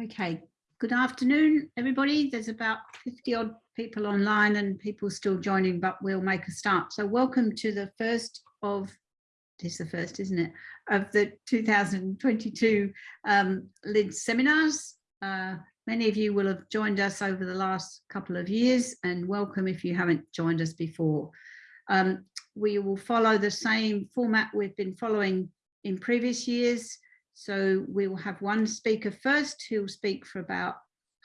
Okay, good afternoon, everybody. There's about 50 odd people online and people still joining, but we'll make a start. So welcome to the first of, this is the first, isn't it, of the 2022 um, LIDS seminars. Uh, many of you will have joined us over the last couple of years and welcome if you haven't joined us before. Um, we will follow the same format we've been following in previous years. So we will have one speaker first who will speak for about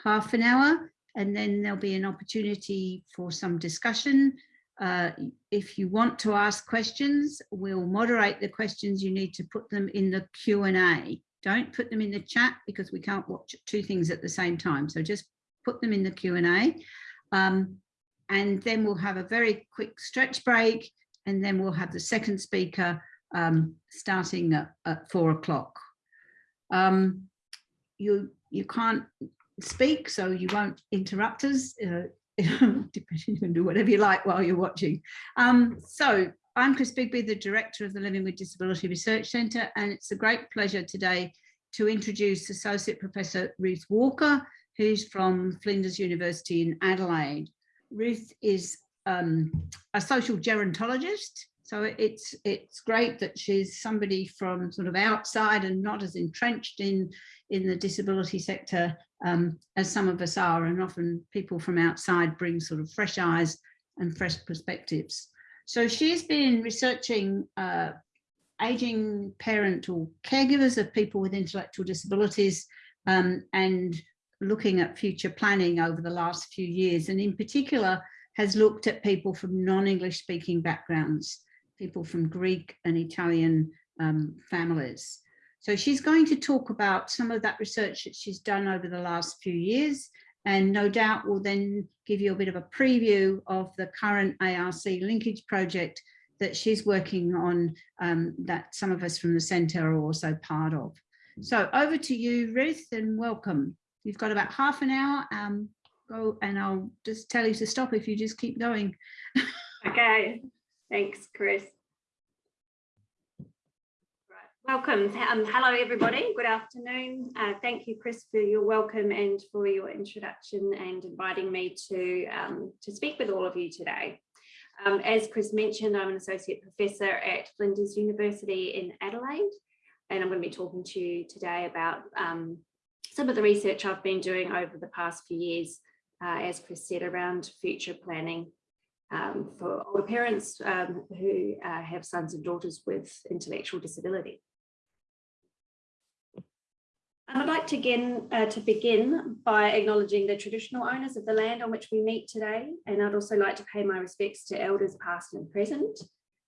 half an hour and then there'll be an opportunity for some discussion. Uh, if you want to ask questions, we'll moderate the questions. You need to put them in the Q&A. Don't put them in the chat because we can't watch two things at the same time. So just put them in the Q&A. Um, and then we'll have a very quick stretch break and then we'll have the second speaker um, starting at, at four o'clock um, you you can't speak, so you won't interrupt us. Uh, you can do whatever you like while you're watching. Um, so I'm Chris Bigby, the director of the Living with Disability Research Centre, and it's a great pleasure today to introduce Associate Professor Ruth Walker, who's from Flinders University in Adelaide. Ruth is um, a social gerontologist so it's it's great that she's somebody from sort of outside and not as entrenched in in the disability sector um, as some of us are. And often people from outside bring sort of fresh eyes and fresh perspectives. So she's been researching uh, aging parent or caregivers of people with intellectual disabilities um, and looking at future planning over the last few years. And in particular has looked at people from non-English speaking backgrounds people from Greek and Italian um, families. So she's going to talk about some of that research that she's done over the last few years and no doubt will then give you a bit of a preview of the current ARC linkage project that she's working on um, that some of us from the centre are also part of. So over to you, Ruth, and welcome. You've got about half an hour. Um, go and I'll just tell you to stop if you just keep going. okay, thanks, Chris. Welcome. Um, hello, everybody. Good afternoon. Uh, thank you, Chris, for your welcome and for your introduction and inviting me to, um, to speak with all of you today. Um, as Chris mentioned, I'm an associate professor at Flinders University in Adelaide, and I'm going to be talking to you today about um, some of the research I've been doing over the past few years, uh, as Chris said, around future planning um, for older parents um, who uh, have sons and daughters with intellectual disability. I'd like to, again, uh, to begin by acknowledging the traditional owners of the land on which we meet today. And I'd also like to pay my respects to elders past and present.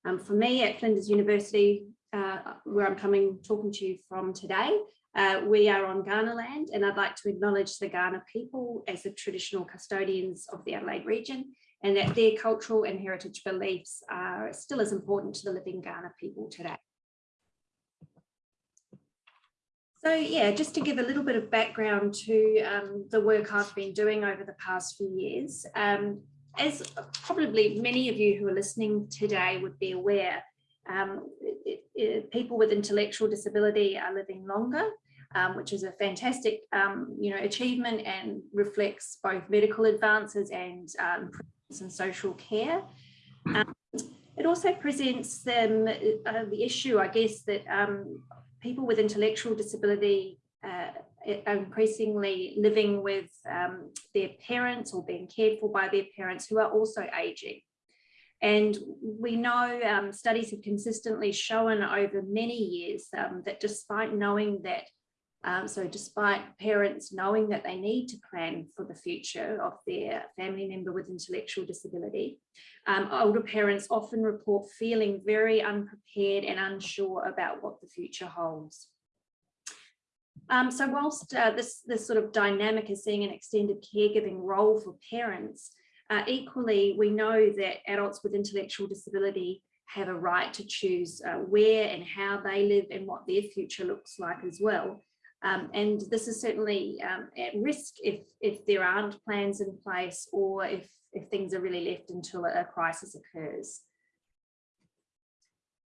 Um, for me at Flinders University, uh, where I'm coming talking to you from today, uh, we are on Kaurna land and I'd like to acknowledge the Kaurna people as the traditional custodians of the Adelaide region and that their cultural and heritage beliefs are still as important to the living Kaurna people today. So yeah, just to give a little bit of background to um, the work I've been doing over the past few years, um, as probably many of you who are listening today would be aware, um, it, it, people with intellectual disability are living longer, um, which is a fantastic um, you know, achievement and reflects both medical advances and um, improvements in social care. it also presents them uh, the issue, I guess, that people with intellectual disability uh, are increasingly living with um, their parents or being cared for by their parents who are also aging. And we know um, studies have consistently shown over many years um, that despite knowing that, um, so despite parents knowing that they need to plan for the future of their family member with intellectual disability, um, older parents often report feeling very unprepared and unsure about what the future holds. Um, so whilst uh, this, this sort of dynamic is seeing an extended caregiving role for parents, uh, equally, we know that adults with intellectual disability have a right to choose uh, where and how they live and what their future looks like as well. Um, and this is certainly um, at risk if, if there aren't plans in place or if if things are really left until a crisis occurs.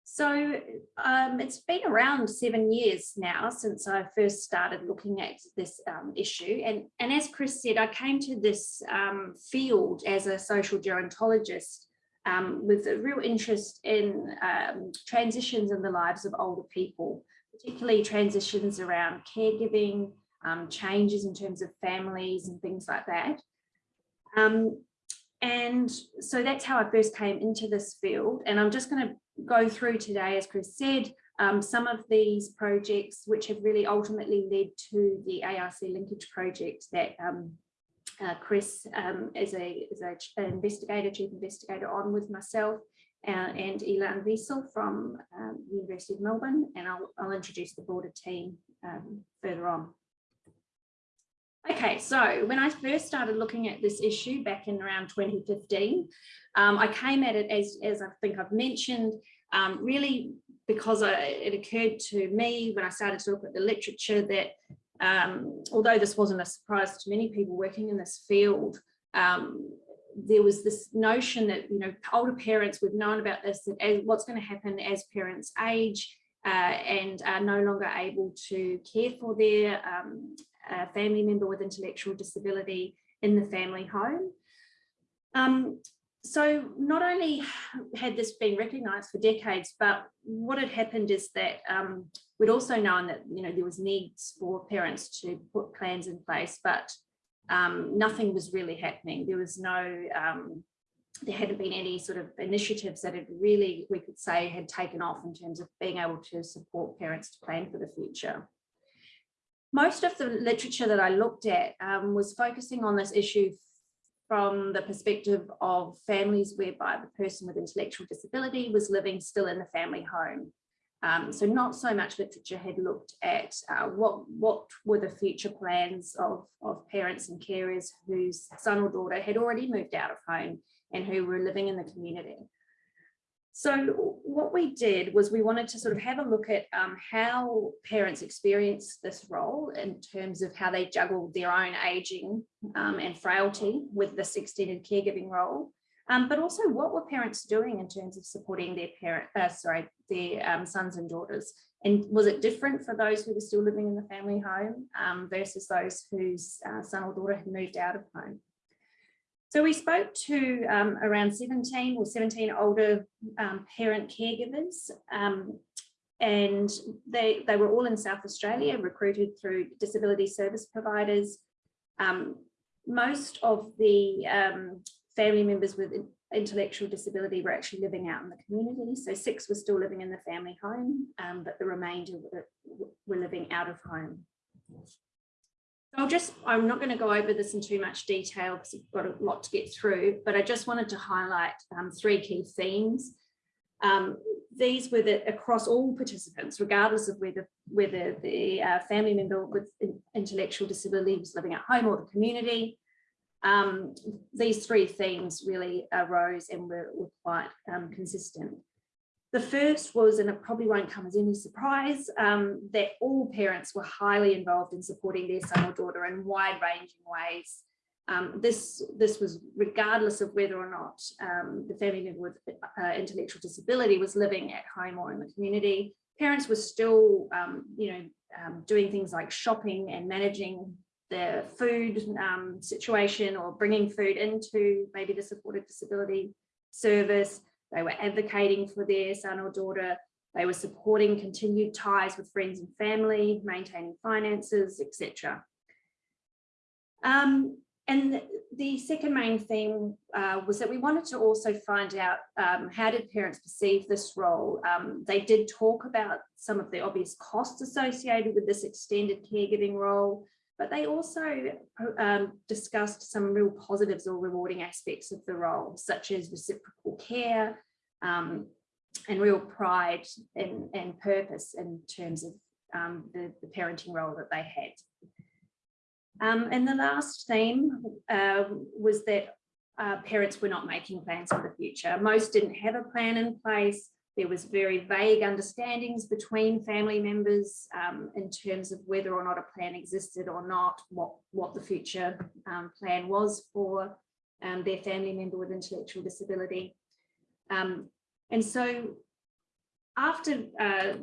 So um, it's been around seven years now since I first started looking at this um, issue. And, and as Chris said, I came to this um, field as a social gerontologist um, with a real interest in um, transitions in the lives of older people, particularly transitions around caregiving, um, changes in terms of families and things like that. and so that's how I first came into this field. And I'm just going to go through today, as Chris said, um, some of these projects which have really ultimately led to the ARC linkage project that um, uh, Chris um, is a is a investigator, chief investigator on with myself uh, and Ilan Wiesel from um, University of Melbourne, and I'll, I'll introduce the broader team um, further on. Okay, so when I first started looking at this issue back in around 2015, um, I came at it as, as I think I've mentioned, um, really because I, it occurred to me when I started to look at the literature that um, although this wasn't a surprise to many people working in this field, um, there was this notion that, you know, older parents, we've known about this, that as, what's going to happen as parents age uh, and are no longer able to care for their um, uh, family member with intellectual disability in the family home. Um, so not only had this been recognised for decades, but what had happened is that um, we'd also known that you know there was needs for parents to put plans in place, but um, nothing was really happening. There was no, um, there hadn't been any sort of initiatives that had really, we could say, had taken off in terms of being able to support parents to plan for the future. Most of the literature that I looked at um, was focusing on this issue from the perspective of families whereby the person with intellectual disability was living still in the family home. Um, so not so much literature had looked at uh, what, what were the future plans of, of parents and carers whose son or daughter had already moved out of home and who were living in the community. So what we did was we wanted to sort of have a look at um, how parents experience this role in terms of how they juggle their own aging um, and frailty with this extended caregiving role, um, but also what were parents doing in terms of supporting their parent, uh, sorry, their um, sons and daughters. And was it different for those who were still living in the family home um, versus those whose uh, son or daughter had moved out of home? So we spoke to um, around 17 or 17 older um, parent caregivers um, and they, they were all in South Australia, recruited through disability service providers. Most of the um, family members with intellectual disability were actually living out in the community. So six were still living in the family home, um, but the remainder were, were living out of home. I'll just, I'm not going to go over this in too much detail because we've got a lot to get through, but I just wanted to highlight um, three key themes. Um, these were the, across all participants, regardless of whether, whether the uh, family member with intellectual disability was living at home or the community. Um, these three themes really arose and were, were quite um, consistent. The first was, and it probably won't come as any surprise, um, that all parents were highly involved in supporting their son or daughter in wide-ranging ways. Um, this, this was regardless of whether or not um, the family member with uh, intellectual disability was living at home or in the community. Parents were still, um, you know, doing things like shopping and managing the food um, situation or bringing food into maybe the supported disability service. They were advocating for their son or daughter. They were supporting continued ties with friends and family, maintaining finances, etc. Um, and the second main theme uh, was that we wanted to also find out um, how did parents perceive this role. Um, they did talk about some of the obvious costs associated with this extended caregiving role, but they also um, discussed some real positives or rewarding aspects of the role, such as reciprocal care um, and real pride and, and purpose in terms of um, the, the, parenting role that they had. Um, and the last theme uh, was that uh, parents were not making plans for the future. Most didn't have a plan in place. There was very vague understandings between family members um, in terms of whether or not a plan existed or not, what, what the future um, plan was for um, their family member with intellectual disability. Um, and so after uh,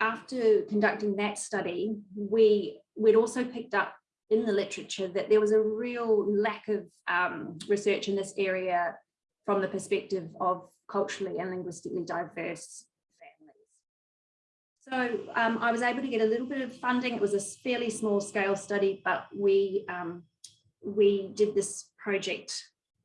after conducting that study, we we'd also picked up in the literature that there was a real lack of um, research in this area from the perspective of culturally and linguistically diverse families. So um, I was able to get a little bit of funding. It was a fairly small scale study, but we um, we did this project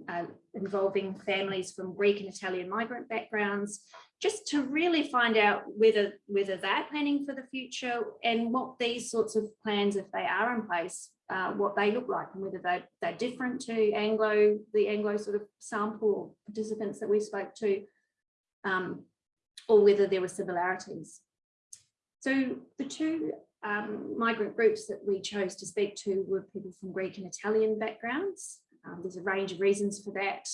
uh, involving families from Greek and Italian migrant backgrounds, just to really find out whether whether they're planning for the future and what these sorts of plans, if they are in place, uh, what they look like and whether they, they're different to Anglo, the Anglo sort of sample participants that we spoke to, um, or whether there were similarities. So the two um, migrant groups that we chose to speak to were people from Greek and Italian backgrounds. Um, there's a range of reasons for that.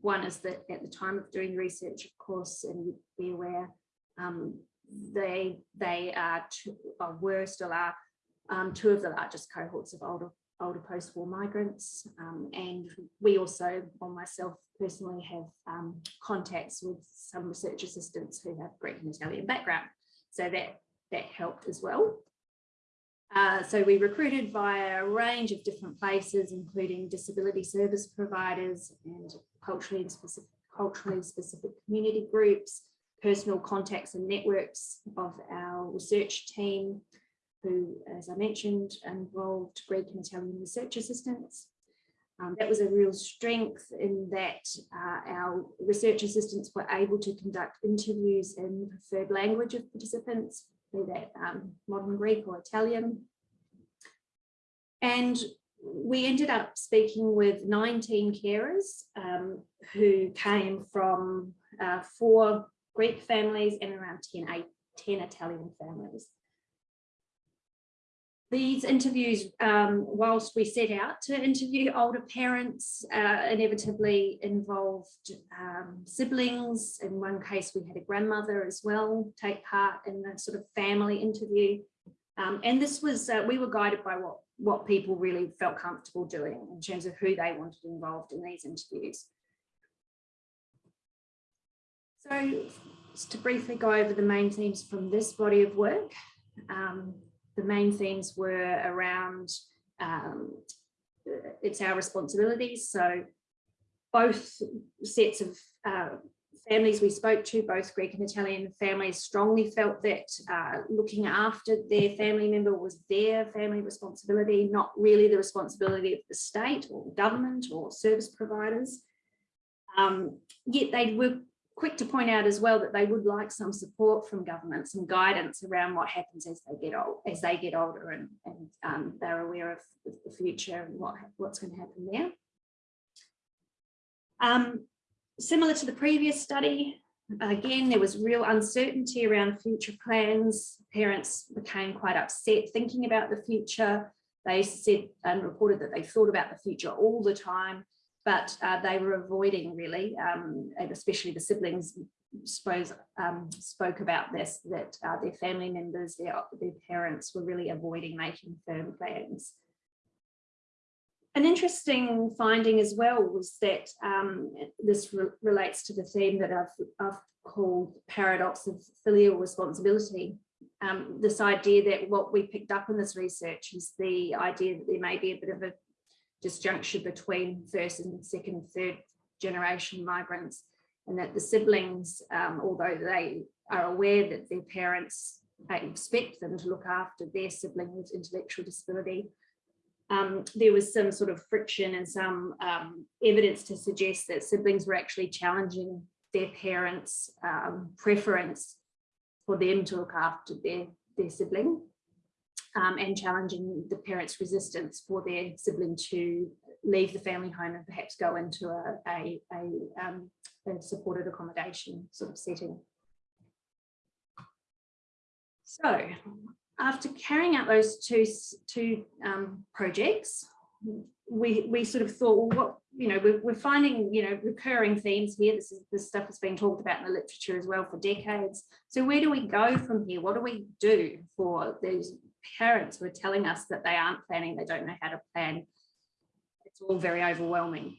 One is that at the time of doing research, of course, and you'd be aware, um, they they are two, or were still are um, two of the largest cohorts of older older post-war migrants, um, and we also, or myself personally, have um, contacts with some research assistants who have Greek and Italian background, so that that helped as well. Uh, so we recruited via a range of different places, including disability service providers and culturally specific, culturally specific community groups, personal contacts and networks of our research team, who, as I mentioned, involved Greek and Italian research assistants. Um, that was a real strength in that uh, our research assistants were able to conduct interviews in the preferred language of participants be that um, modern Greek or Italian. And we ended up speaking with 19 carers um, who came from uh, four Greek families and around 10, eight, 10 Italian families. These interviews, um, whilst we set out to interview older parents, uh, inevitably involved um, siblings. In one case, we had a grandmother as well take part in the sort of family interview. Um, and this was, uh, we were guided by what, what people really felt comfortable doing in terms of who they wanted involved in these interviews. So just to briefly go over the main themes from this body of work, um, the main themes were around um, it's our responsibilities. So both sets of uh, families we spoke to, both Greek and Italian families, strongly felt that uh, looking after their family member was their family responsibility, not really the responsibility of the state or government or service providers. Um, yet they were quick to point out as well that they would like some support from government, some guidance around what happens as they get old, as they get older, and, and um, they're aware of the future and what what's going to happen there. Um, similar to the previous study, again there was real uncertainty around future plans. Parents became quite upset thinking about the future. They said and reported that they thought about the future all the time but uh, they were avoiding really, um, and especially the siblings suppose um, spoke about this, that uh, their family members, their, their parents were really avoiding making firm plans. An interesting finding as well was that um, this re relates to the theme that I've, I've, called paradox of filial responsibility. Um, this idea that what we picked up in this research is the idea that there may be a bit of a disjuncture between first and second, third generation migrants and that the siblings, um, although they are aware that their parents expect them to look after their sibling with intellectual disability, um, there was some sort of friction and some um, evidence to suggest that siblings were actually challenging their parents' um, preference for them to look after their, their sibling um, and challenging the parents' resistance for their sibling to leave the family home and perhaps go into a, a, a, um, a supported accommodation sort of setting. So after carrying out those two, two um, projects, we, we sort of thought, well, what, you know, we're, we're finding, you know, recurring themes here. This is this stuff has been talked about in the literature as well for decades. So where do we go from here? What do we do for these parents who are telling us that they aren't planning, they don't know how to plan. It's all very overwhelming.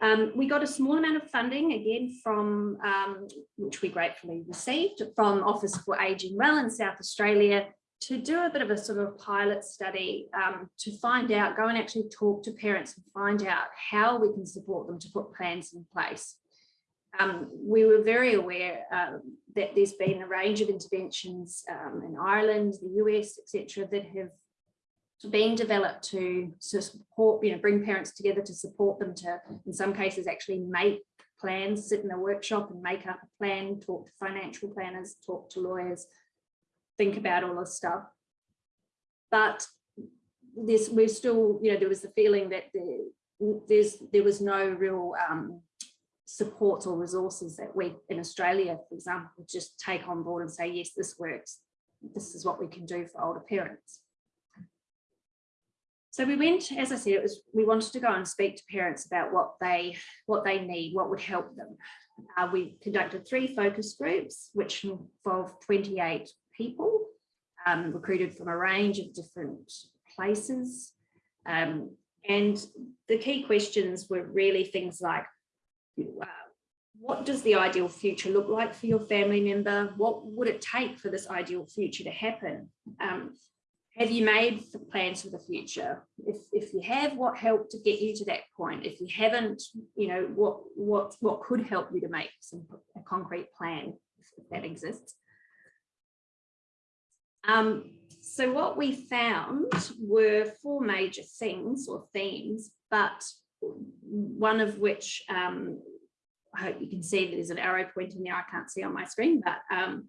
Um, we got a small amount of funding again from, um, which we gratefully received from Office for Aging Well in South Australia to do a bit of a sort of pilot study um, to find out, go and actually talk to parents and find out how we can support them to put plans in place. Um, we were very aware uh, that there's been a range of interventions um, in Ireland, the US, etc., that have been developed to, support, you know, bring parents together to support them to, in some cases, actually make plans, sit in a workshop and make up a plan, talk to financial planners, talk to lawyers, think about all this stuff. But this, we're still, you know, there was the feeling that there, there's, there was no real um, supports or resources that we in Australia, for example, just take on board and say, yes, this works. This is what we can do for older parents. So we went, as I said, it was we wanted to go and speak to parents about what they what they need, what would help them. Uh, we conducted three focus groups, which involved 28 people, um, recruited from a range of different places. Um, and the key questions were really things like, uh, what does the ideal future look like for your family member? What would it take for this ideal future to happen? Um, have you made plans for the future? If, if you have, what helped to get you to that point? If you haven't, you know, what, what, what could help you to make some a concrete plan if that exists? Um, so what we found were four major things or themes, but one of which um, I hope you can see that there's an arrow pointing there. I can't see on my screen, but um,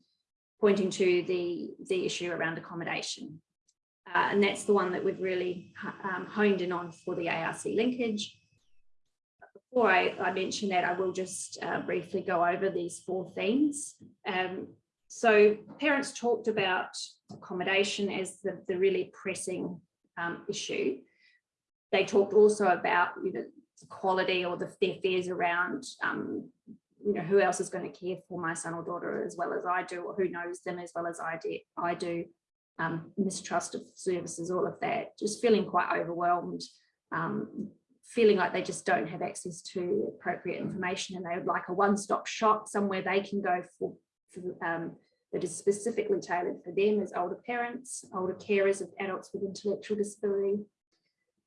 pointing to the, the issue around accommodation. Uh, and that's the one that we've really um, honed in on for the ARC linkage. Before I, I mention that, I will just uh, briefly go over these four themes. Um, so parents talked about accommodation as the, the really pressing um, issue. They talked also about you know, the quality or the, their fears around um, you know, who else is going to care for my son or daughter as well as I do, or who knows them as well as I do, I do um, mistrust of services, all of that, just feeling quite overwhelmed, um, feeling like they just don't have access to appropriate information and they would like a one-stop shop somewhere they can go for, for um, that is specifically tailored for them as older parents, older carers of adults with intellectual disability.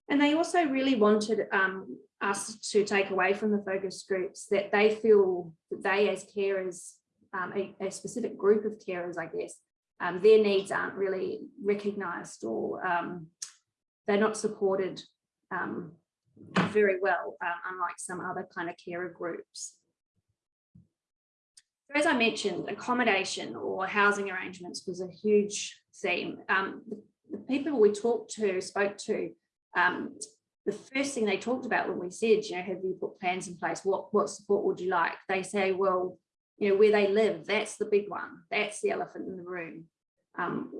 And they also really wanted um, us to take away from the focus groups that they feel that they as carers, um, a, a, specific group of carers, I guess, um, their needs aren't really recognised or um, they're not supported um, very well, uh, unlike some other kind of carer groups. So as I mentioned, accommodation or housing arrangements was a huge theme. Um, the, the, people we talked to, spoke to, um, the first thing they talked about when we said, you know, have you put plans in place? What, what support would you like? They say, well, you know, where they live, that's the big one. That's the elephant in the room. Um,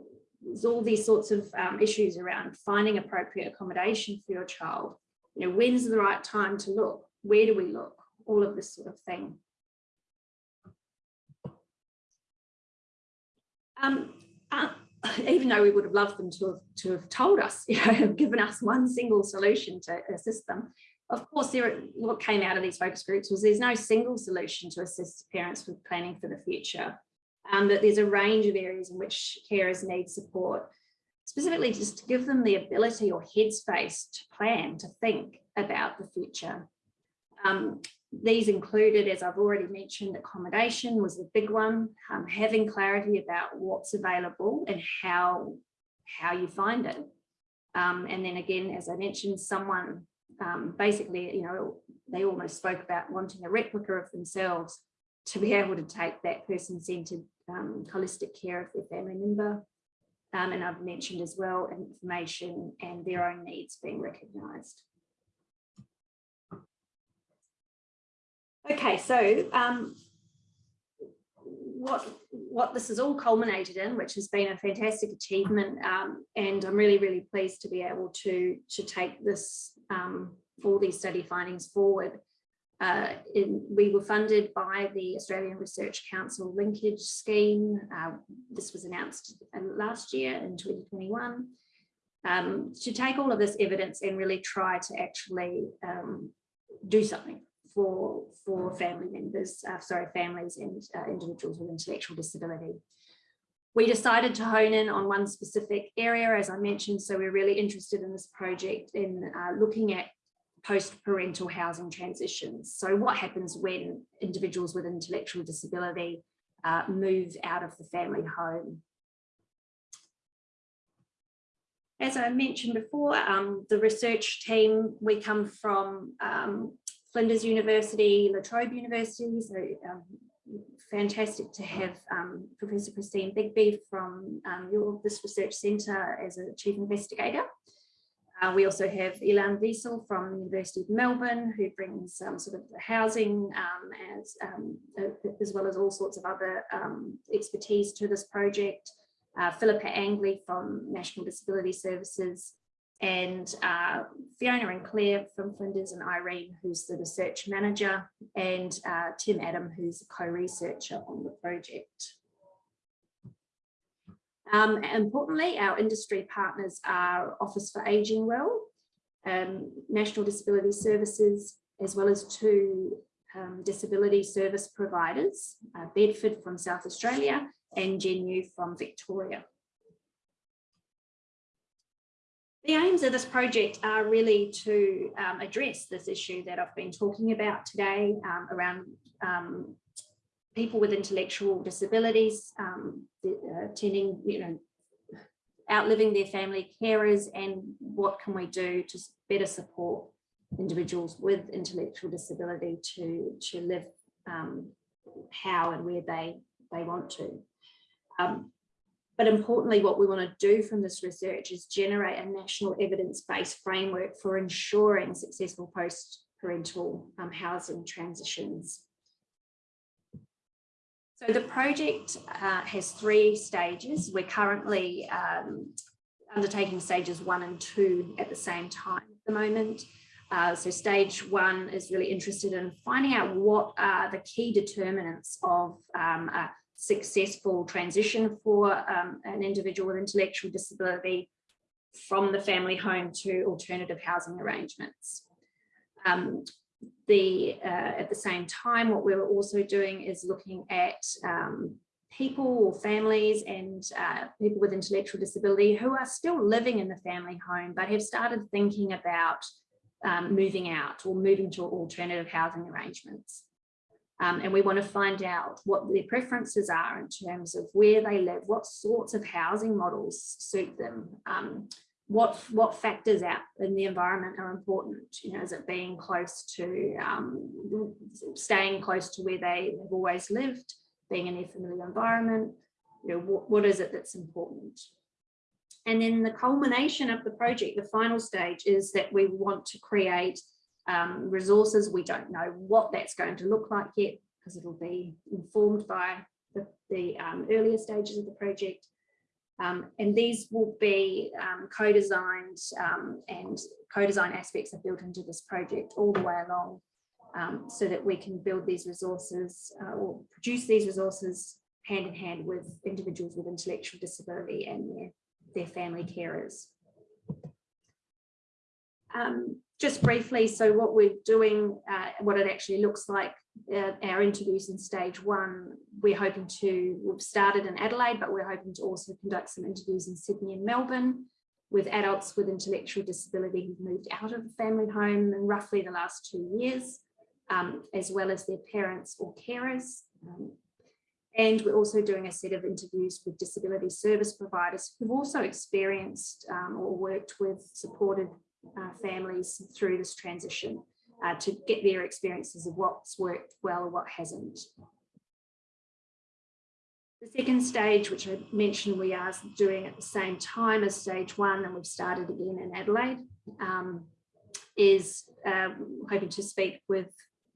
there's all these sorts of um, issues around finding appropriate accommodation for your child. You know, when's the right time to look? Where do we look? All of this sort of thing. Um, uh, even though we would have loved them to have, to have told us, you know, given us one single solution to assist them, of course, there, what came out of these focus groups was there's no single solution to assist parents with planning for the future. Um, that there's a range of areas in which carers need support, specifically just to give them the ability or headspace to plan, to think about the future. Um, these included, as I've already mentioned, accommodation was the big one, um, having clarity about what's available and how, how you find it. Um, and then again, as I mentioned, someone um, basically, you know, they almost spoke about wanting a replica of themselves to be able to take that person-centered um, holistic care of their family member. Um, and I've mentioned as well information and their own needs being recognised. Okay, so um, what what this has all culminated in, which has been a fantastic achievement, um, and I'm really really pleased to be able to to take this um, all these study findings forward. Uh, in, we were funded by the Australian Research Council linkage scheme. Uh, this was announced uh, last year in 2021. Um, to take all of this evidence and really try to actually um, do something for, for family members, uh, sorry, families and uh, individuals with intellectual disability. We decided to hone in on one specific area, as I mentioned, so we're really interested in this project in uh, looking at post-parental housing transitions. So what happens when individuals with intellectual disability uh, move out of the family home? As I mentioned before, um, the research team, we come from um, Flinders University, La Trobe University, so um, fantastic to have um, Professor Christine Bigby from um, your, this research centre as a chief investigator. Uh, we also have Ilan Wiesel from the University of Melbourne, who brings um, sort of housing um, as, um, as well as all sorts of other um, expertise to this project. Uh, Philippa Angley from National Disability Services, and uh, Fiona and Claire from Flinders and Irene, who's the research manager, and uh, Tim Adam, who's a co-researcher on the project. Um, importantly, our industry partners are Office for Ageing Well, um, National Disability Services, as well as two um, disability service providers, uh, Bedford from South Australia and Genu from Victoria. The aims of this project are really to um, address this issue that I've been talking about today um, around um, people with intellectual disabilities um, uh, you know, outliving their family carers and what can we do to better support individuals with intellectual disability to, to live um, how and where they, they want to. Um, but importantly, what we want to do from this research is generate a national evidence-based framework for ensuring successful post-parental um, housing transitions. So the project uh, has three stages. We're currently um, undertaking stages one and two at the same time at the moment. Uh, so stage one is really interested in finding out what are the key determinants of um, successful transition for um, an individual with intellectual disability from the family home to alternative housing arrangements. Um, the uh, at the same time, what we're also doing is looking at um, people or families and uh, people with intellectual disability who are still living in the family home, but have started thinking about um, moving out or moving to alternative housing arrangements. Um, and we want to find out what their preferences are in terms of where they live, what sorts of housing models suit them, um, what what factors out in the environment are important you know is it being close to um, staying close to where they have always lived being in their familiar environment you know what, what is it that's important? And then the culmination of the project the final stage is that we want to create um, resources we don't know what that's going to look like yet because it'll be informed by the, the um, earlier stages of the project um, and these will be um, co-designed um, and co-design aspects are built into this project all the way along so that we can build these resources uh, or produce these resources hand in hand with individuals with intellectual disability and their, their family carers. Um, just briefly, so what we're doing, uh, what it actually looks like uh, our interviews in stage one, we're hoping to, we've started in Adelaide, but we're hoping to also conduct some interviews in Sydney and Melbourne with adults with intellectual disability who've moved out of the family home in roughly the last two years, um, as well as their parents or carers. Um, and we're also doing a set of interviews with disability service providers who've also experienced um, or worked with supported uh, families through this transition uh, to get their experiences of what's worked well or what hasn't. The second stage, which I mentioned we are doing at the same time as stage one, and we've started again in Adelaide, um, is um, hoping to speak with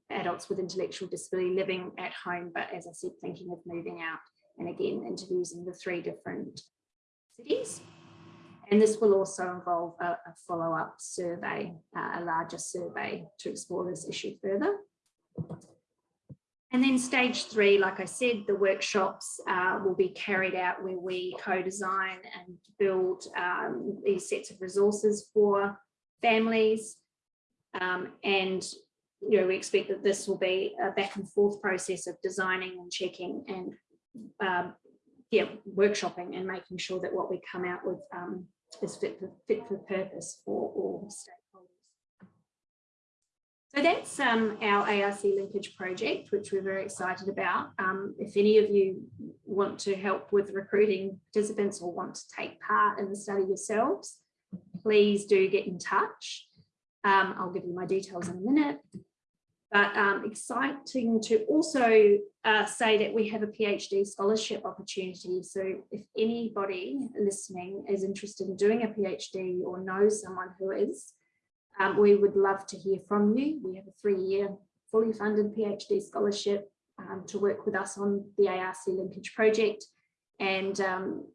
adults with intellectual disability living at home, but as I said, thinking of moving out. And again, interviews in the three different cities. And this will also involve a, a follow-up survey, uh, a larger survey to explore this issue further. And then stage three, like I said, the workshops uh, will be carried out where we co-design and build um, these sets of resources for families. Um, and you know, we expect that this will be a back and forth process of designing and checking and um, yeah, workshopping and making sure that what we come out with um, is fit for, fit for purpose for all stakeholders. So that's um, our ARC linkage project, which we're very excited about. Um, if any of you want to help with recruiting participants or want to take part in the study yourselves, please do get in touch. Um, I'll give you my details in a minute. But um, exciting to also uh, say that we have a PhD scholarship opportunity. So if anybody listening is interested in doing a PhD or knows someone who is, um, we would love to hear from you. We have a three-year fully funded PhD scholarship um, to work with us on the ARC linkage project. And um,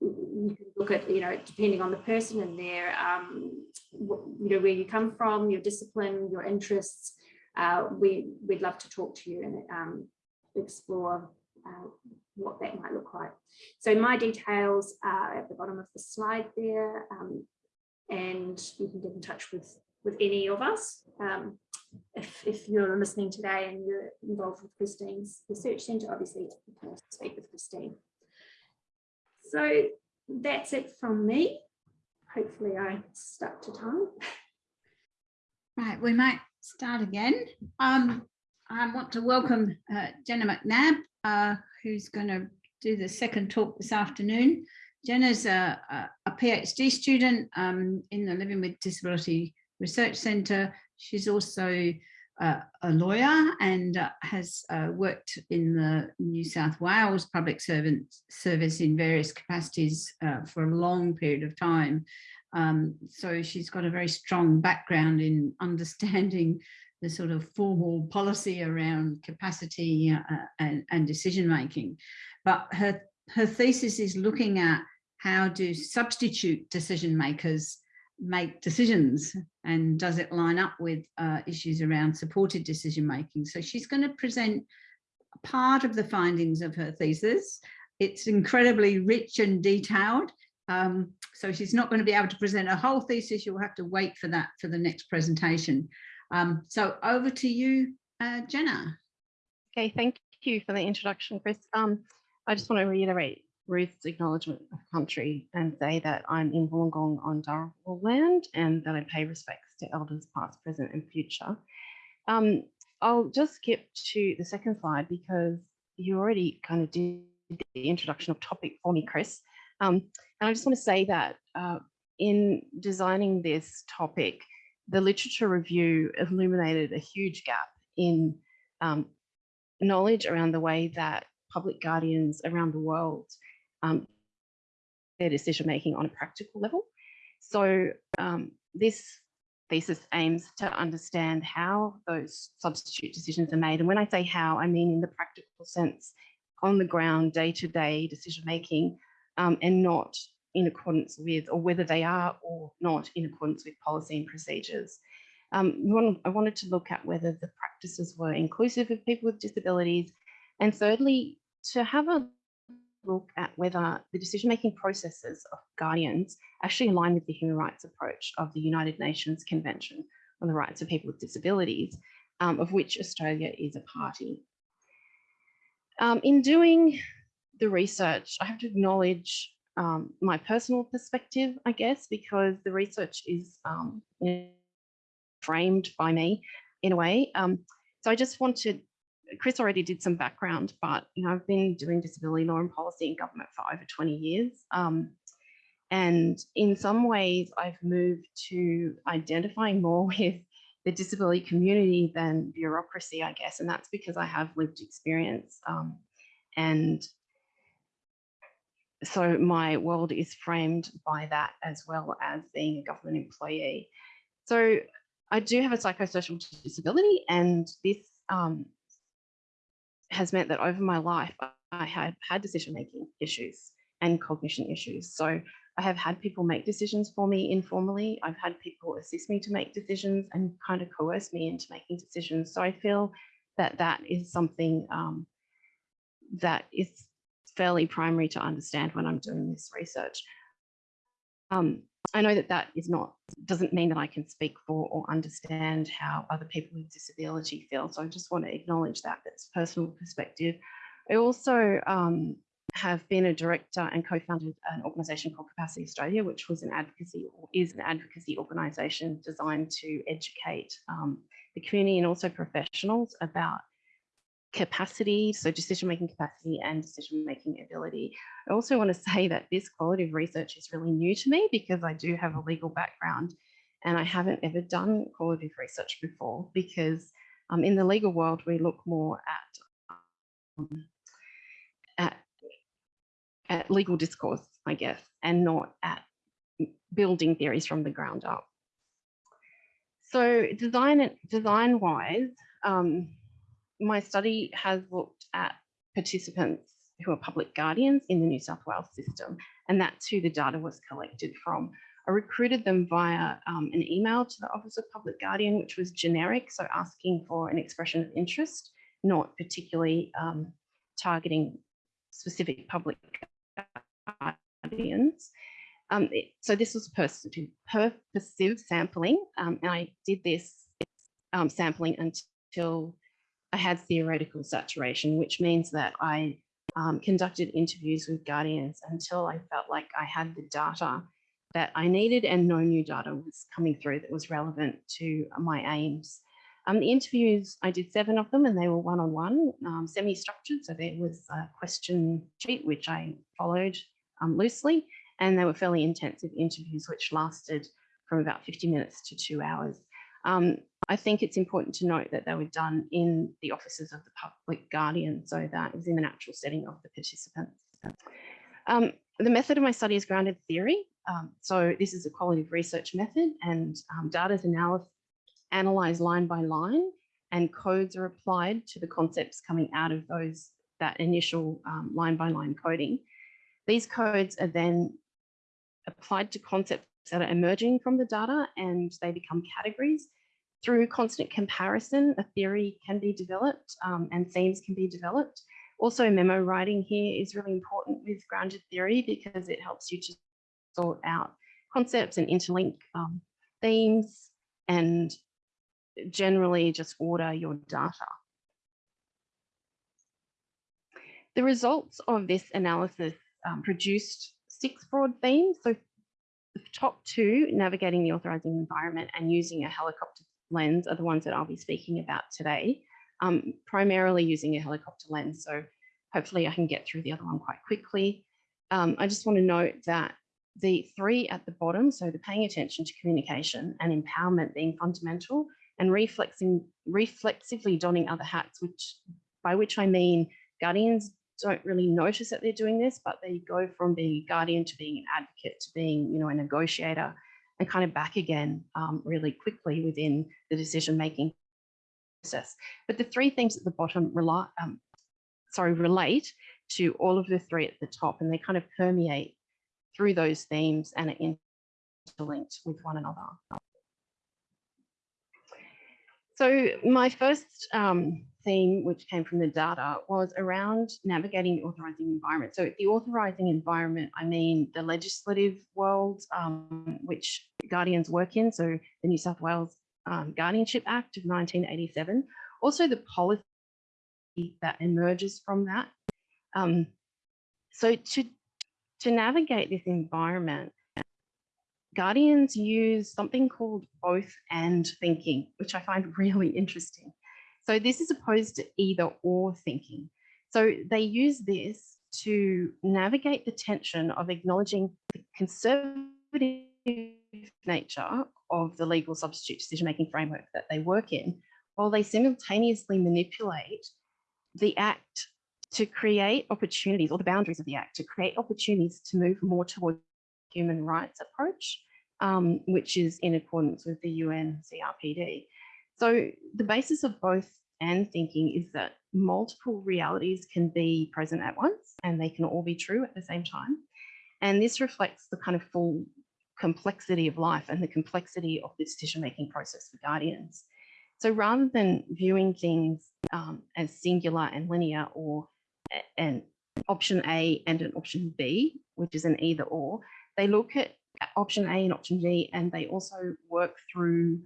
you can look at, you know, depending on the person and their, um, you know, where you come from, your discipline, your interests, uh, we, we'd love to talk to you and um, explore uh, what that might look like. So my details are at the bottom of the slide there, um, and you can get in touch with, with any of us. Um, if, if you're listening today and you're involved with Christine's Research Centre, obviously you can speak with Christine. So that's it from me. Hopefully I stuck to time. Right, we might start again. Um, I want to welcome uh, Jenna McNabb, uh, who's going to do the second talk this afternoon. Jenna's a, a, PhD student um, in the Living with Disability Research Centre. She's also uh, a lawyer and uh, has uh, worked in the New South Wales Public Servant Service in various capacities uh, for a long period of time. Um, so she's got a very strong background in understanding the sort of formal policy around capacity uh, and, and decision making. But her, her thesis is looking at how do substitute decision makers make decisions and does it line up with uh, issues around supported decision making. So she's going to present part of the findings of her thesis. It's incredibly rich and detailed um, so she's not going to be able to present a whole thesis. You'll have to wait for that for the next presentation. Um, so over to you, uh, Jenna. Okay, thank you for the introduction, Chris. Um, I just want to reiterate Ruth's acknowledgement of country and say that I'm in Wollongong on Dharawal land and that I pay respects to elders past, present and future. Um, I'll just skip to the second slide because you already kind of did the introduction of topic for me, Chris. Um, and I just want to say that uh, in designing this topic, the literature review illuminated a huge gap in um, knowledge around the way that public guardians around the world um, their decision making on a practical level. So um, this thesis aims to understand how those substitute decisions are made. And when I say how, I mean in the practical sense, on the ground, day-to-day -day decision making um, and not in accordance with, or whether they are or not in accordance with policy and procedures. Um, I wanted to look at whether the practices were inclusive of people with disabilities. And thirdly, to have a look at whether the decision-making processes of guardians actually align with the human rights approach of the United Nations Convention on the Rights of People with Disabilities, um, of which Australia is a party. Um, in doing the research, I have to acknowledge um, my personal perspective, I guess, because the research is um, framed by me in a way. Um, so I just wanted, Chris already did some background, but you know, I've been doing disability law and policy in government for over 20 years. Um, and in some ways, I've moved to identifying more with the disability community than bureaucracy, I guess. And that's because I have lived experience um, and so my world is framed by that as well as being a government employee. So I do have a psychosocial disability and this um, has meant that over my life, I have had decision-making issues and cognition issues. So I have had people make decisions for me informally. I've had people assist me to make decisions and kind of coerce me into making decisions. So I feel that that is something um, that is fairly primary to understand when I'm doing this research. um, I know that that is not doesn't mean that I can speak for or understand how other people with disability feel. So I just want to acknowledge that that's personal perspective. I also um, have been a director and co-founded an organisation called Capacity Australia, which was an advocacy or is an advocacy organisation designed to educate um, the community and also professionals about capacity, so decision-making capacity and decision-making ability. I also want to say that this quality of research is really new to me because I do have a legal background and I haven't ever done qualitative research before because um, in the legal world, we look more at, um, at, at legal discourse, I guess, and not at building theories from the ground up. So design and design wise, um, my study has looked at participants who are public guardians in the New South Wales system, and that's who the data was collected from. I recruited them via um, an email to the Office of Public Guardian, which was generic, so asking for an expression of interest, not particularly um, targeting specific public guardians. Um, it, so this was purposive, sampling, um, and I did this um, sampling until I had theoretical saturation, which means that I um, conducted interviews with guardians until I felt like I had the data that I needed and no new data was coming through that was relevant to my aims. Um, the interviews, I did seven of them and they were one-on-one, um, semi-structured. So there was a question sheet, which I followed um, loosely, and they were fairly intensive interviews, which lasted from about 50 minutes to two hours. Um, I think it's important to note that they were done in the offices of the public guardian, so that was in the natural setting of the participants. Um, the method of my study is grounded theory. Um, so this is a qualitative research method and um, data is analysed line by line and codes are applied to the concepts coming out of those that initial um, line by line coding. These codes are then applied to concepts that are emerging from the data and they become categories. Through constant comparison, a theory can be developed um, and themes can be developed. Also, memo writing here is really important with grounded theory because it helps you to sort out concepts and interlink um, themes and generally just order your data. The results of this analysis um, produced six broad themes. So the top two, navigating the authorising environment and using a helicopter lens are the ones that I'll be speaking about today, um, primarily using a helicopter lens. So hopefully I can get through the other one quite quickly. Um, I just want to note that the three at the bottom, so the paying attention to communication and empowerment being fundamental and reflexing, reflexively donning other hats, which by which I mean guardians don't really notice that they're doing this, but they go from being a guardian to being an advocate to being, you know, a negotiator and kind of back again um, really quickly within the decision-making process. But the three things at the bottom rely, um, sorry, relate to all of the three at the top and they kind of permeate through those themes and are interlinked with one another. So my first um, theme, which came from the data, was around navigating the authorising environment. So the authorising environment, I mean the legislative world, um, which Guardians work in, so the New South Wales um, Guardianship Act of 1987, also the policy that emerges from that. Um, so to, to navigate this environment, Guardians use something called both and thinking, which I find really interesting. So this is opposed to either or thinking. So they use this to navigate the tension of acknowledging the conservative nature of the legal substitute decision-making framework that they work in, while they simultaneously manipulate the act to create opportunities or the boundaries of the act to create opportunities to move more towards human rights approach, um, which is in accordance with the UN CRPD. So the basis of both and thinking is that multiple realities can be present at once and they can all be true at the same time. And this reflects the kind of full complexity of life and the complexity of the decision-making process for guardians. So rather than viewing things um, as singular and linear or an option A and an option B, which is an either or, they look at option A and option B, and they also work through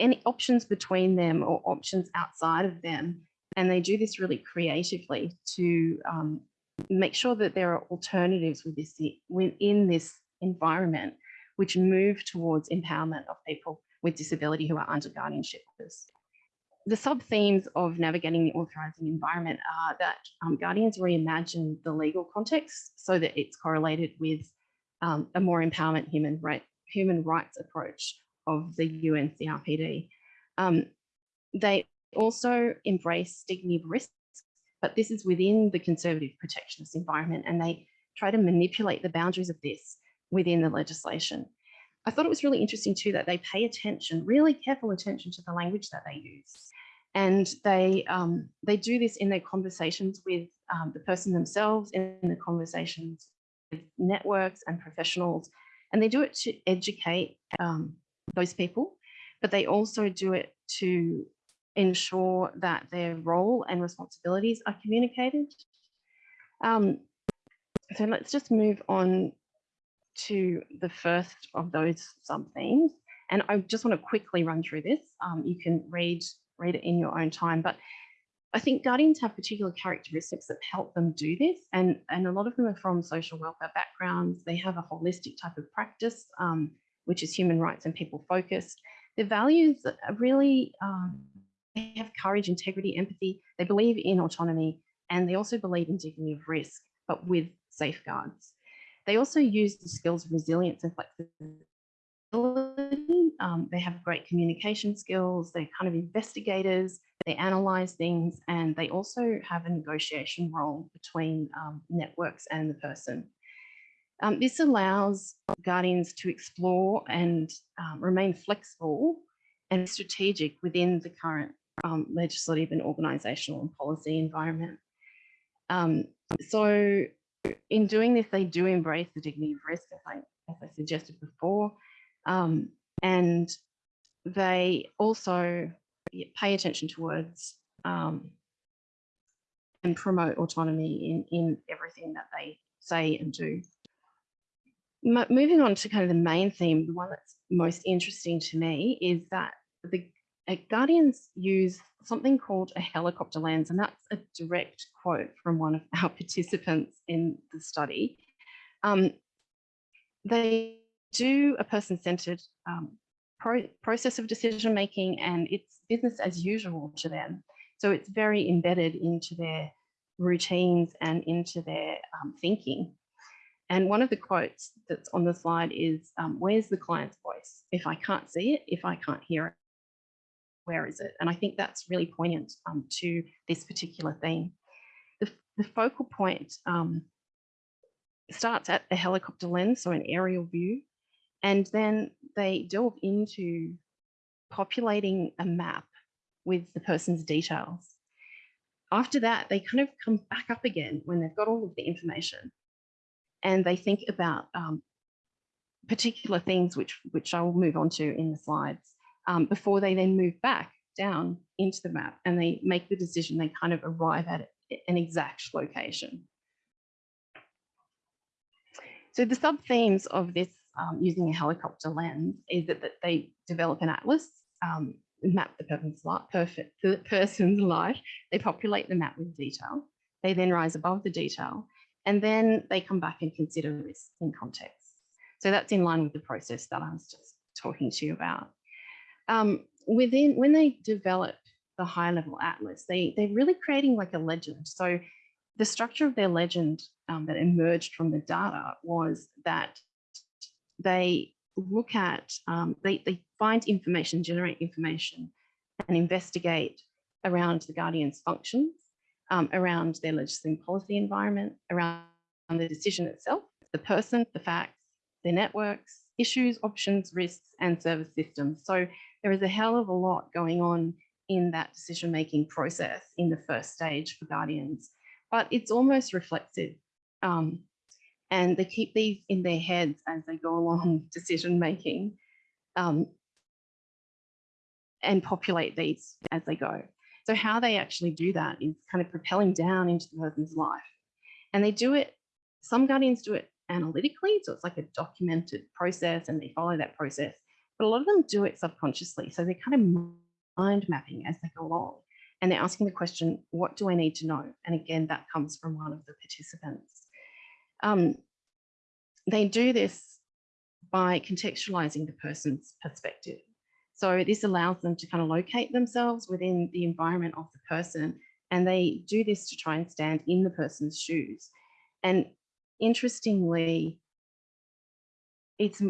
any options between them or options outside of them. And they do this really creatively to um, make sure that there are alternatives with this, within this environment, which move towards empowerment of people with disability who are under guardianship. The sub themes of navigating the authorising environment are that um, guardians reimagine the legal context so that it's correlated with um, a more empowerment human, right, human rights approach of the UNCRPD. Um, they also embrace dignity of risk, but this is within the conservative protectionist environment and they try to manipulate the boundaries of this within the legislation. I thought it was really interesting too that they pay attention, really careful attention to the language that they use. And they, um, they do this in their conversations with um, the person themselves, in the conversations networks and professionals. And they do it to educate um, those people, but they also do it to ensure that their role and responsibilities are communicated. Um, so let's just move on to the first of those sub themes. And I just want to quickly run through this. Um, you can read, read it in your own time, but I think guardians have particular characteristics that help them do this. And, and a lot of them are from social welfare backgrounds. They have a holistic type of practice, um, which is human rights and people focused. Their values are really, um, they have courage, integrity, empathy. They believe in autonomy and they also believe in dignity of risk, but with safeguards. They also use the skills of resilience and flexibility. Um, they have great communication skills. They're kind of investigators. They analyze things and they also have a negotiation role between um, networks and the person. Um, this allows guardians to explore and um, remain flexible and strategic within the current um, legislative and organisational and policy environment. Um, so in doing this, they do embrace the dignity of risk, as I, as I suggested before, um, and they also pay attention to words um, and promote autonomy in, in everything that they say and do moving on to kind of the main theme, the one that's most interesting to me is that the uh, Guardians use something called a helicopter lens, and that's a direct quote from one of our participants in the study. Um, they do a person-centered um, pro process of decision making, and it's business as usual to them. So it's very embedded into their routines and into their um, thinking. And one of the quotes that's on the slide is, um, where's the client's voice? If I can't see it, if I can't hear it, where is it? And I think that's really poignant um, to this particular theme. The, the focal point um, starts at the helicopter lens, so an aerial view, and then they delve into populating a map with the person's details. After that, they kind of come back up again when they've got all of the information and they think about um, particular things which which I will move on to in the slides um, before they then move back down into the map and they make the decision they kind of arrive at an exact location. So the sub themes of this um, using a helicopter lens is that, that they develop an atlas, um, map the person's life, perfect, the person's life. They populate the map with detail. They then rise above the detail and then they come back and consider this in context. So that's in line with the process that I was just talking to you about. Um, within when they develop the high level atlas, they, they're really creating like a legend. So the structure of their legend um, that emerged from the data was that they look at, um, they, they find information, generate information and investigate around the Guardian's functions um, around their legislative policy environment, around the decision itself, the person, the facts, their networks, issues, options, risks, and service systems. So there is a hell of a lot going on in that decision-making process in the first stage for Guardians, but it's almost reflexive. Um, and they keep these in their heads as they go along decision-making um, and populate these as they go. So how they actually do that is kind of propelling down into the person's life. And they do it, some guardians do it analytically. So it's like a documented process and they follow that process. But a lot of them do it subconsciously. So they're kind of mind mapping as they go along. And they're asking the question, what do I need to know? And again, that comes from one of the participants. Um, they do this by contextualizing the person's perspective. So this allows them to kind of locate themselves within the environment of the person. And they do this to try and stand in the person's shoes. And interestingly, it's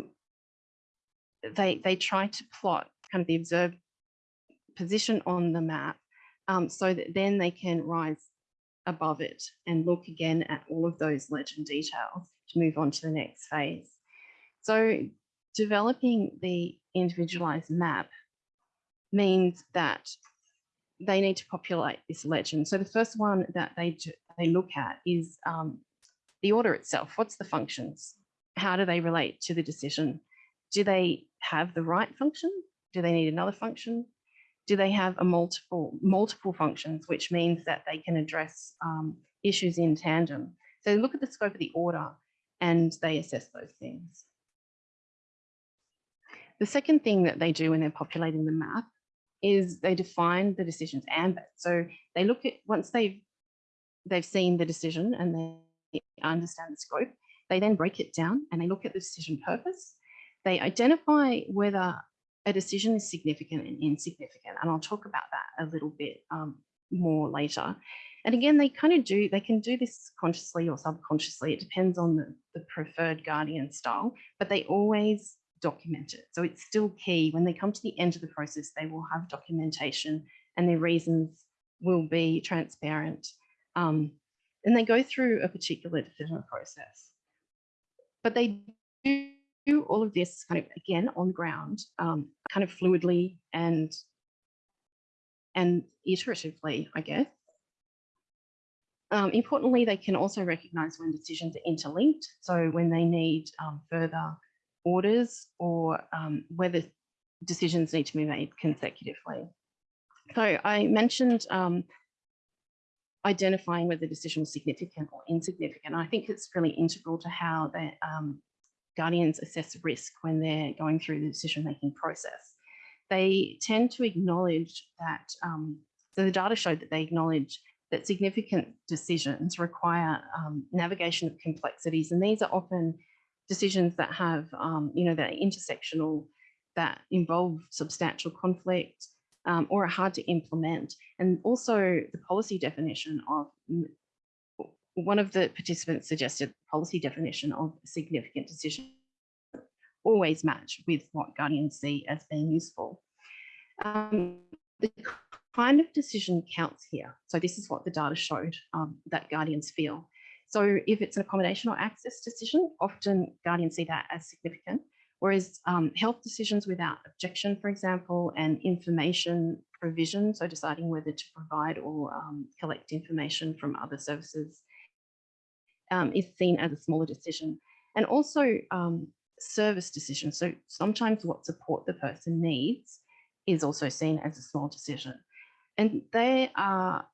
they they try to plot kind of the observed position on the map um, so that then they can rise above it and look again at all of those legend details to move on to the next phase. So developing the individualized map means that they need to populate this legend. So the first one that they they look at is um, the order itself. What's the functions? How do they relate to the decision? Do they have the right function? Do they need another function? Do they have a multiple multiple functions, which means that they can address um, issues in tandem? So they look at the scope of the order and they assess those things. The second thing that they do when they're populating the map is they define the decision's ambit. So they look at once they've they've seen the decision and they understand the scope, they then break it down and they look at the decision purpose. They identify whether a decision is significant and insignificant. And I'll talk about that a little bit um, more later. And again, they kind of do, they can do this consciously or subconsciously. It depends on the, the preferred guardian style, but they always document it. So it's still key. When they come to the end of the process, they will have documentation and their reasons will be transparent. Um, and they go through a particular decision process. But they do all of this kind of again on the ground, um, kind of fluidly and and iteratively, I guess. Um, importantly, they can also recognize when decisions are interlinked. So when they need um, further orders or um, whether decisions need to be made consecutively. So I mentioned um, identifying whether the decision was significant or insignificant. I think it's really integral to how the um, guardians assess risk when they're going through the decision-making process. They tend to acknowledge that, um, so the data showed that they acknowledge that significant decisions require um, navigation of complexities, and these are often decisions that have, um, you know, that are intersectional, that involve substantial conflict, um, or are hard to implement. And also the policy definition of one of the participants suggested the policy definition of significant decision always match with what guardians see as being useful. Um, the kind of decision counts here. So this is what the data showed um, that guardians feel. So if it's an accommodation or access decision, often guardians see that as significant, whereas um, health decisions without objection, for example, and information provision, so deciding whether to provide or um, collect information from other services um, is seen as a smaller decision. And also um, service decisions. So sometimes what support the person needs is also seen as a small decision. And they are,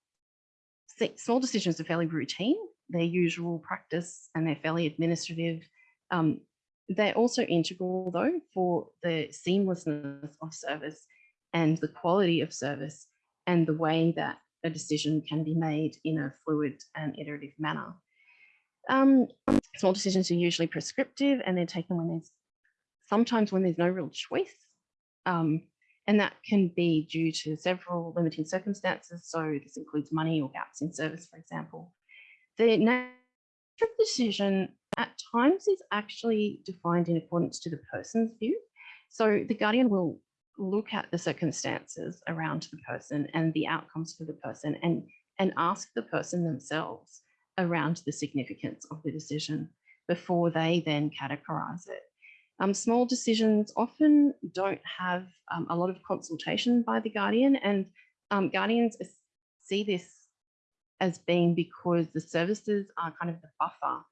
small decisions are fairly routine, they're usual practice and they're fairly administrative. Um, they're also integral though for the seamlessness of service and the quality of service and the way that a decision can be made in a fluid and iterative manner. Um, small decisions are usually prescriptive and they're taken when there's sometimes when there's no real choice. Um, and that can be due to several limiting circumstances. So this includes money or gaps in service, for example. The nature of decision at times is actually defined in accordance to the person's view. So the guardian will look at the circumstances around the person and the outcomes for the person and, and ask the person themselves around the significance of the decision before they then categorize it. Um, small decisions often don't have um, a lot of consultation by the guardian and um, guardians see this as being because the services are kind of the buffer.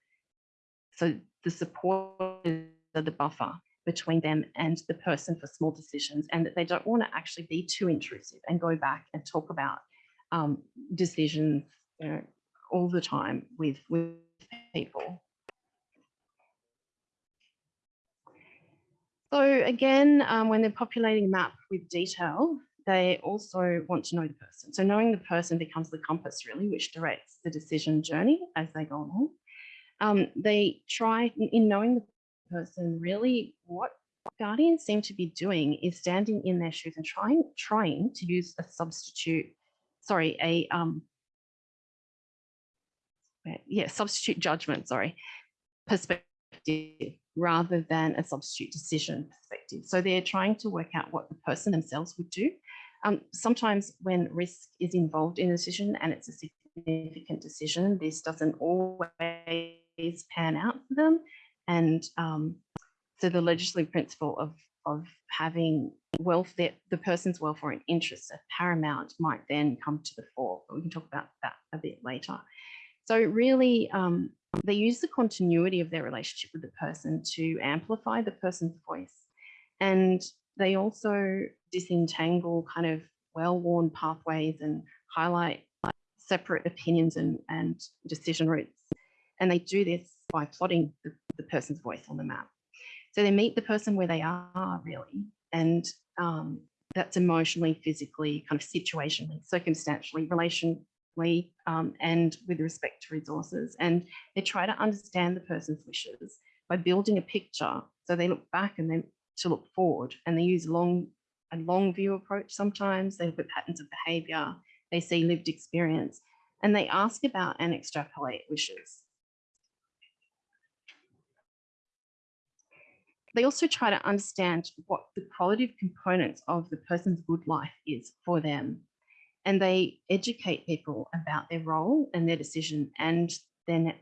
So the support is the buffer between them and the person for small decisions and that they don't want to actually be too intrusive and go back and talk about um, decisions you know, all the time with, with people. So again, um, when they're populating a map with detail, they also want to know the person. So knowing the person becomes the compass really, which directs the decision journey as they go along. Um, they try in knowing the person really what guardians seem to be doing is standing in their shoes and trying trying to use a substitute, sorry, a um, yeah, substitute judgment, sorry, perspective rather than a substitute decision perspective. So they're trying to work out what the person themselves would do. Um, sometimes when risk is involved in a decision and it's a significant decision, this doesn't always pan out for them. And um, so the legislative principle of, of having welfare, the person's welfare and interests are paramount might then come to the fore, but we can talk about that a bit later. So really, um, they use the continuity of their relationship with the person to amplify the person's voice. And they also disentangle kind of well-worn pathways and highlight separate opinions and, and decision routes. And they do this by plotting the, the person's voice on the map. So they meet the person where they are really, and um, that's emotionally, physically, kind of situationally, circumstantially, relation, um, and with respect to resources. And they try to understand the person's wishes by building a picture. So they look back and then to look forward and they use long a long view approach sometimes. They look at patterns of behavior, they see lived experience, and they ask about and extrapolate wishes. They also try to understand what the qualitative components of the person's good life is for them and they educate people about their role and their decision and their net,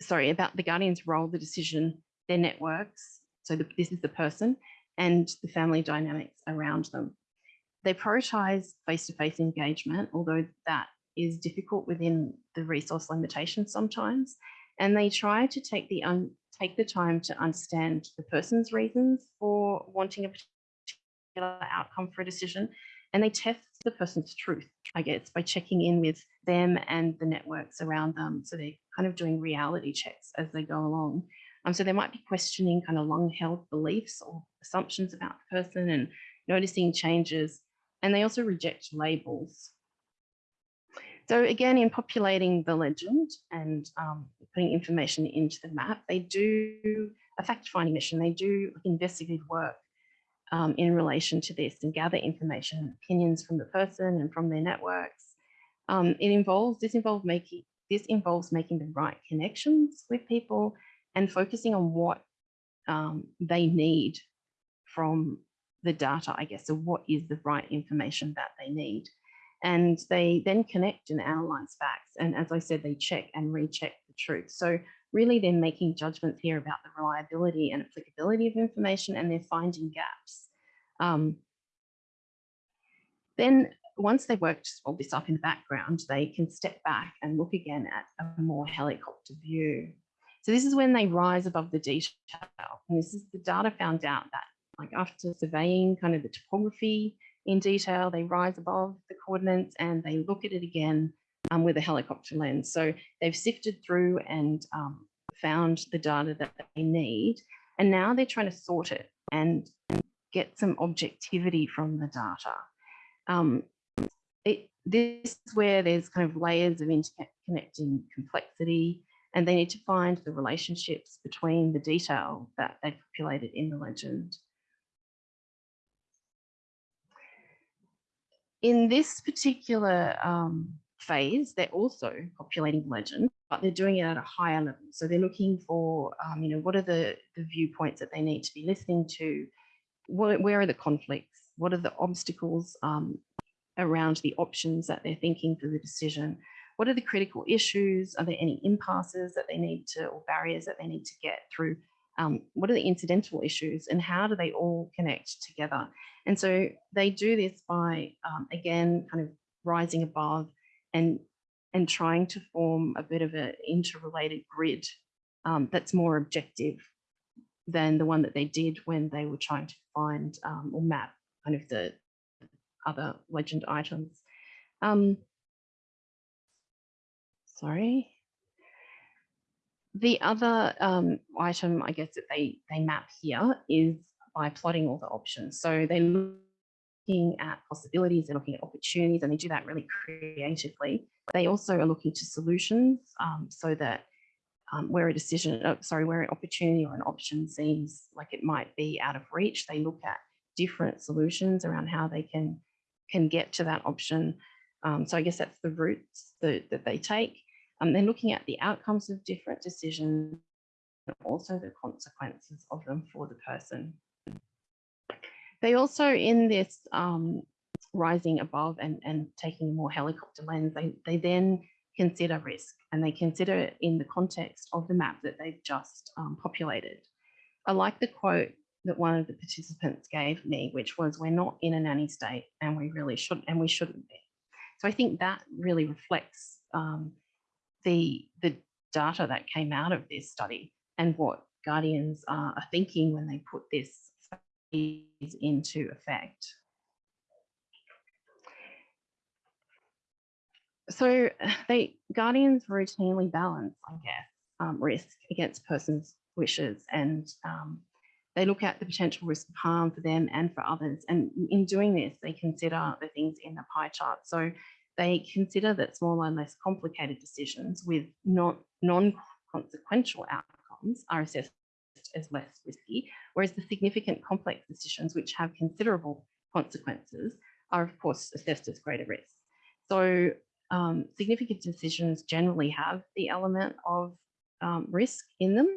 sorry, about the guardian's role, the decision, their networks. So the, this is the person and the family dynamics around them. They prioritize face-to-face -face engagement, although that is difficult within the resource limitations sometimes. And they try to take the take the time to understand the person's reasons for wanting a particular outcome for a decision and they test the person's truth, I guess, by checking in with them and the networks around them. So they're kind of doing reality checks as they go along. Um, so they might be questioning kind of long held beliefs or assumptions about the person and noticing changes. And they also reject labels. So again, in populating the legend and um, putting information into the map, they do a fact-finding mission. They do investigative work um, in relation to this and gather information and opinions from the person and from their networks. Um, it involves, this involves making, this involves making the right connections with people and focusing on what um, they need from the data, I guess, so what is the right information that they need. And they then connect and analyze facts. And as I said, they check and recheck the truth. So really they're making judgments here about the reliability and applicability of information and they're finding gaps. Um, then once they've worked all this up in the background, they can step back and look again at a more helicopter view. So this is when they rise above the detail. And this is the data found out that like after surveying kind of the topography in detail, they rise above the coordinates and they look at it again um, with a helicopter lens. So they've sifted through and um, found the data that they need. And now they're trying to sort it and, and get some objectivity from the data. Um, it, this is where there's kind of layers of interconnecting complexity and they need to find the relationships between the detail that they've populated in the legend. In this particular um, phase, they're also populating legend, but they're doing it at a higher level. So they're looking for, um, you know, what are the, the viewpoints that they need to be listening to? What, where are the conflicts? What are the obstacles um, around the options that they're thinking for the decision? What are the critical issues? Are there any impasses that they need to, or barriers that they need to get through? Um, what are the incidental issues and how do they all connect together? And so they do this by, um, again, kind of rising above and and trying to form a bit of an interrelated grid um, that's more objective than the one that they did when they were trying to find um, or map kind of the other legend items. Um, sorry. The other um, item, I guess, that they, they map here is by plotting all the options. So they're looking at possibilities, they're looking at opportunities, and they do that really creatively. They also are looking to solutions um, so that um, where a decision, uh, sorry, where an opportunity or an option seems like it might be out of reach, they look at different solutions around how they can can get to that option. Um, so I guess that's the routes that, that they take. Um, they're looking at the outcomes of different decisions, and also the consequences of them for the person. They also, in this um, rising above and, and taking a more helicopter lens, they, they then consider risk and they consider it in the context of the map that they've just um, populated. I like the quote that one of the participants gave me, which was, we're not in a nanny state and we really shouldn't, and we shouldn't be. So I think that really reflects um, the, the data that came out of this study and what Guardians are thinking when they put this into effect. So they Guardians routinely balance, I guess, um, risk against persons' wishes and um, they look at the potential risk of harm for them and for others. And in doing this, they consider the things in the pie chart. So they consider that smaller and less complicated decisions with not non-consequential outcomes are assessed as less risky, whereas the significant complex decisions which have considerable consequences are of course assessed as greater risk. So um, significant decisions generally have the element of um, risk in them.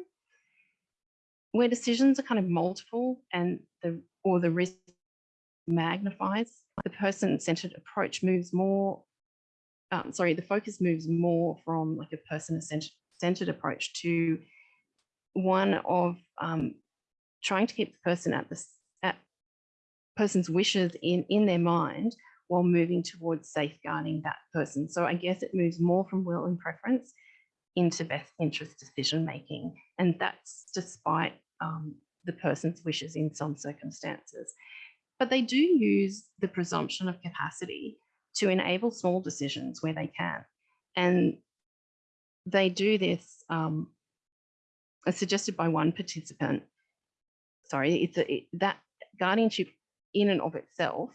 Where decisions are kind of multiple and the or the risk magnifies, the person-centered approach moves more, um, sorry, the focus moves more from like a person-centered approach to one of um, trying to keep the person at the at person's wishes in in their mind while moving towards safeguarding that person. So I guess it moves more from will and preference into best interest decision making. And that's despite um, the person's wishes in some circumstances. But they do use the presumption of capacity to enable small decisions where they can. And they do this, um, as suggested by one participant. Sorry, it's a, it, that guardianship in and of itself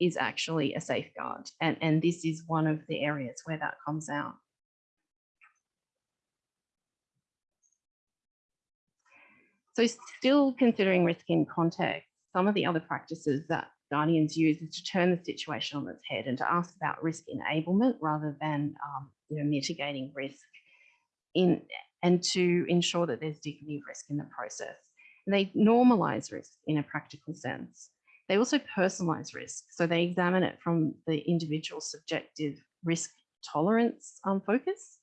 is actually a safeguard. And, and this is one of the areas where that comes out. So still considering risk in context, some of the other practices that Guardians use is to turn the situation on its head and to ask about risk enablement rather than um, you know, mitigating risk in and to ensure that there's dignity of risk in the process. And they normalize risk in a practical sense. They also personalize risk. So they examine it from the individual subjective risk tolerance um, focus,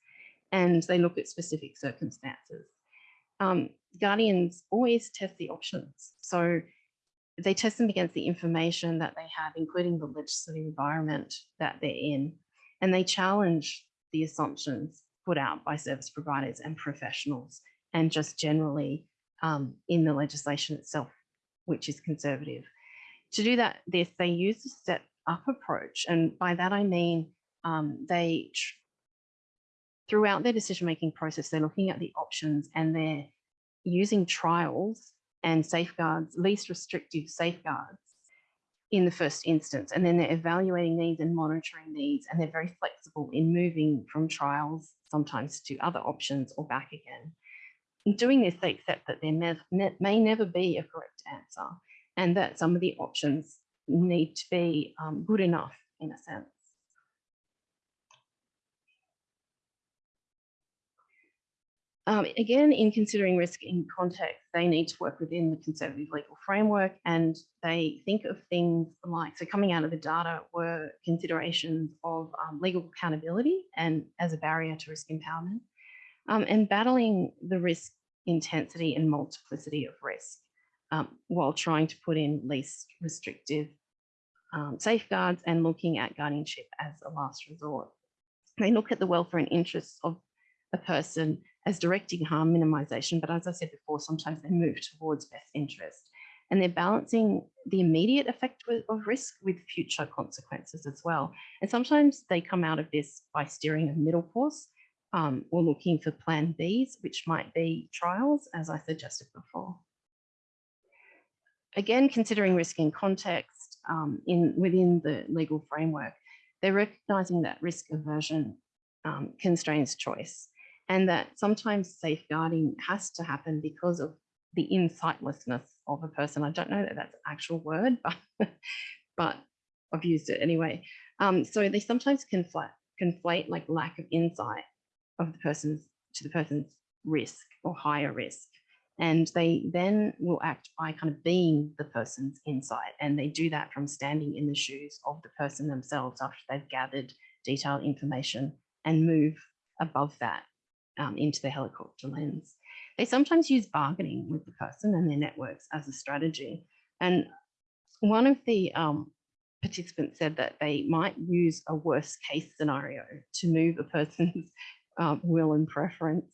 and they look at specific circumstances. Um, guardians always test the options. So they test them against the information that they have, including the legislative environment that they're in, and they challenge the assumptions put out by service providers and professionals, and just generally um, in the legislation itself, which is conservative. To do that, this they use a step up approach. And by that, I mean um, they, throughout their decision-making process, they're looking at the options and they're using trials and safeguards, least restrictive safeguards in the first instance. And then they're evaluating these and monitoring these, and they're very flexible in moving from trials sometimes to other options or back again. In doing this, they accept that there may never be a correct answer and that some of the options need to be um, good enough in a sense. Um, again, in considering risk in context, they need to work within the conservative legal framework and they think of things like, so coming out of the data were considerations of um, legal accountability and as a barrier to risk empowerment um, and battling the risk intensity and multiplicity of risk um, while trying to put in least restrictive um, safeguards and looking at guardianship as a last resort. They look at the welfare and interests of a person as directing harm minimization, but as I said before, sometimes they move towards best interest. And they're balancing the immediate effect of risk with future consequences as well. And sometimes they come out of this by steering a middle course um, or looking for plan Bs, which might be trials, as I suggested before. Again, considering risk in context um, in within the legal framework, they're recognizing that risk aversion um, constrains choice and that sometimes safeguarding has to happen because of the insightlessness of a person. I don't know that that's an actual word, but, but I've used it anyway. Um, so they sometimes conflate, conflate like lack of insight of the person's to the person's risk or higher risk. And they then will act by kind of being the person's insight. And they do that from standing in the shoes of the person themselves after they've gathered detailed information and move above that um, into the helicopter lens. They sometimes use bargaining with the person and their networks as a strategy. And one of the um, participants said that they might use a worst case scenario to move a person's um, will and preference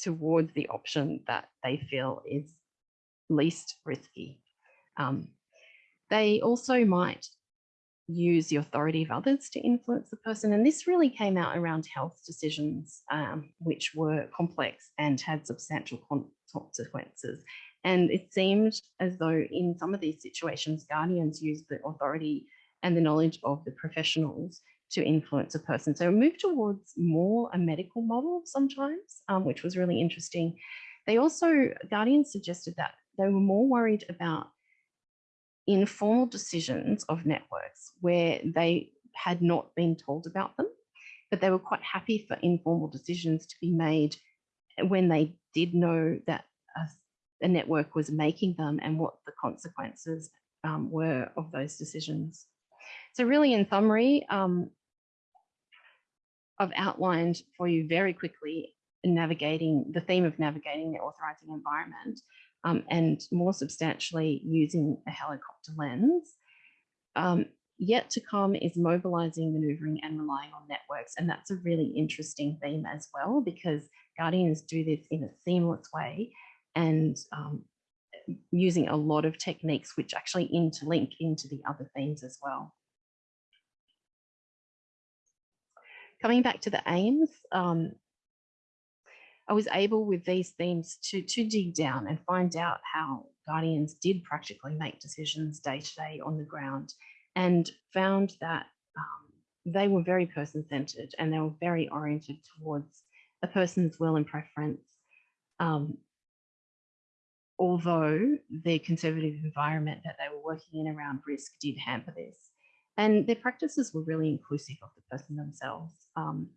towards the option that they feel is least risky. Um, they also might use the authority of others to influence the person. And this really came out around health decisions, um, which were complex and had substantial consequences. And it seemed as though in some of these situations, guardians used the authority and the knowledge of the professionals to influence a person. So move towards more a medical model sometimes, um, which was really interesting. They also, guardians suggested that they were more worried about informal decisions of networks where they had not been told about them, but they were quite happy for informal decisions to be made when they did know that a, a network was making them and what the consequences um, were of those decisions. So really in summary, um, I've outlined for you very quickly navigating the theme of navigating the authorizing environment um, and more substantially using a helicopter lens. Um, yet to come is mobilizing, maneuvering and relying on networks. And that's a really interesting theme as well, because Guardians do this in a seamless way and um, using a lot of techniques which actually interlink into the other themes as well. Coming back to the aims, um, I was able with these themes to, to dig down and find out how Guardians did practically make decisions day to day on the ground and found that um, they were very person centered and they were very oriented towards a person's will and preference. Um, although the conservative environment that they were working in around risk did hamper this. And their practices were really inclusive of the person themselves. Um,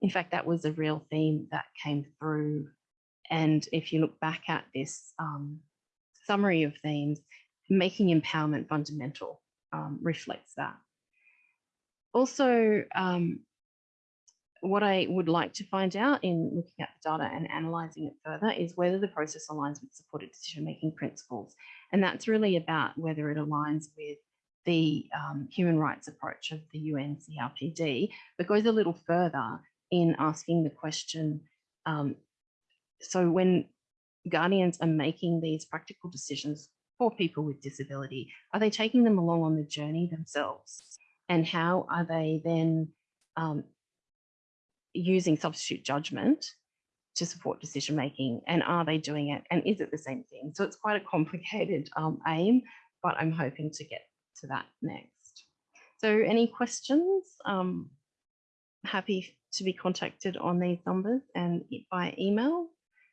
in fact, that was a real theme that came through. And if you look back at this um, summary of themes, making empowerment fundamental um, reflects that. Also, um, what I would like to find out in looking at the data and analysing it further is whether the process aligns with supported decision-making principles. And that's really about whether it aligns with the um, human rights approach of the UN CRPD, but goes a little further in asking the question, um, so when guardians are making these practical decisions for people with disability, are they taking them along on the journey themselves? And how are they then um, using substitute judgment to support decision making? And are they doing it? And is it the same thing? So it's quite a complicated um, aim, but I'm hoping to get to that next. So any questions? Um, happy to be contacted on these numbers and by email.